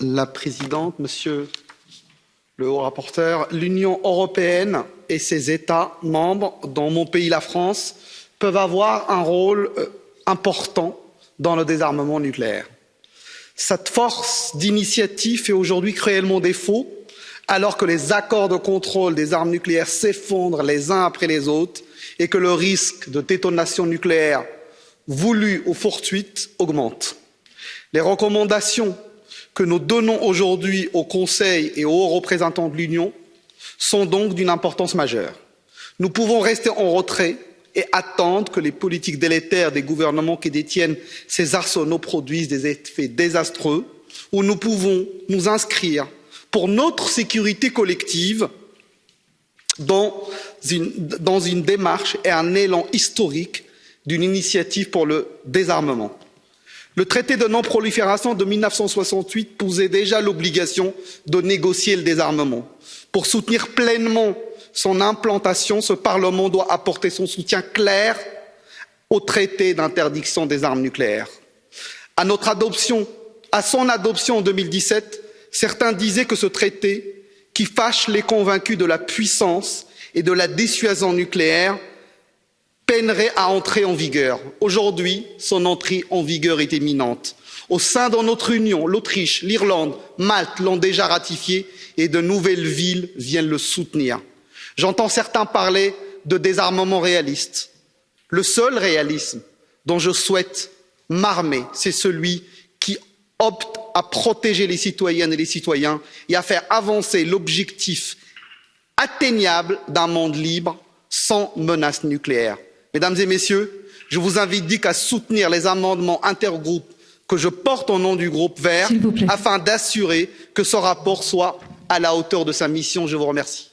la présidente monsieur le haut rapporteur l'union européenne et ses états membres dont mon pays la france peuvent avoir un rôle euh, important dans le désarmement nucléaire. cette force d'initiative fait aujourd'hui cruellement défaut alors que les accords de contrôle des armes nucléaires s'effondrent les uns après les autres et que le risque de détonation nucléaire voulue ou fortuite augmente. les recommandations que nous donnons aujourd'hui au conseil et aux hauts représentants de l'union sont donc d'une importance majeure. nous pouvons rester en retrait et attendre que les politiques délétères des gouvernements qui détiennent ces arsenaux produisent des effets désastreux ou nous pouvons nous inscrire pour notre sécurité collective dans une, dans une démarche et un élan historique d'une initiative pour le désarmement le traité de non prolifération de mille neuf cent soixante huit posait déjà l'obligation de négocier le désarmement. pour soutenir pleinement son implantation ce parlement doit apporter son soutien clair au traité d'interdiction des armes nucléaires. à notre adoption à son adoption en deux mille dix sept certains disaient que ce traité qui fâche les convaincus de la puissance et de la dissuasion nucléaire peinerait à entrer en vigueur. aujourd'hui son entrée en vigueur est imminente. au sein de notre union l'autriche l'irlande malte l'ont déjà ratifié et de nouvelles villes viennent le soutenir. j'entends certains parler de désarmement réaliste. le seul réalisme dont je souhaite m'armer c'est celui qui opte à protéger les citoyennes et les citoyens et à faire avancer l'objectif atteignable d'un monde libre sans menace nucléaire mesdames et messieurs je vous invite donc à soutenir les amendements intergroupes que je porte au nom du groupe vert afin d'assurer que ce rapport soit à la hauteur de sa mission. je vous remercie.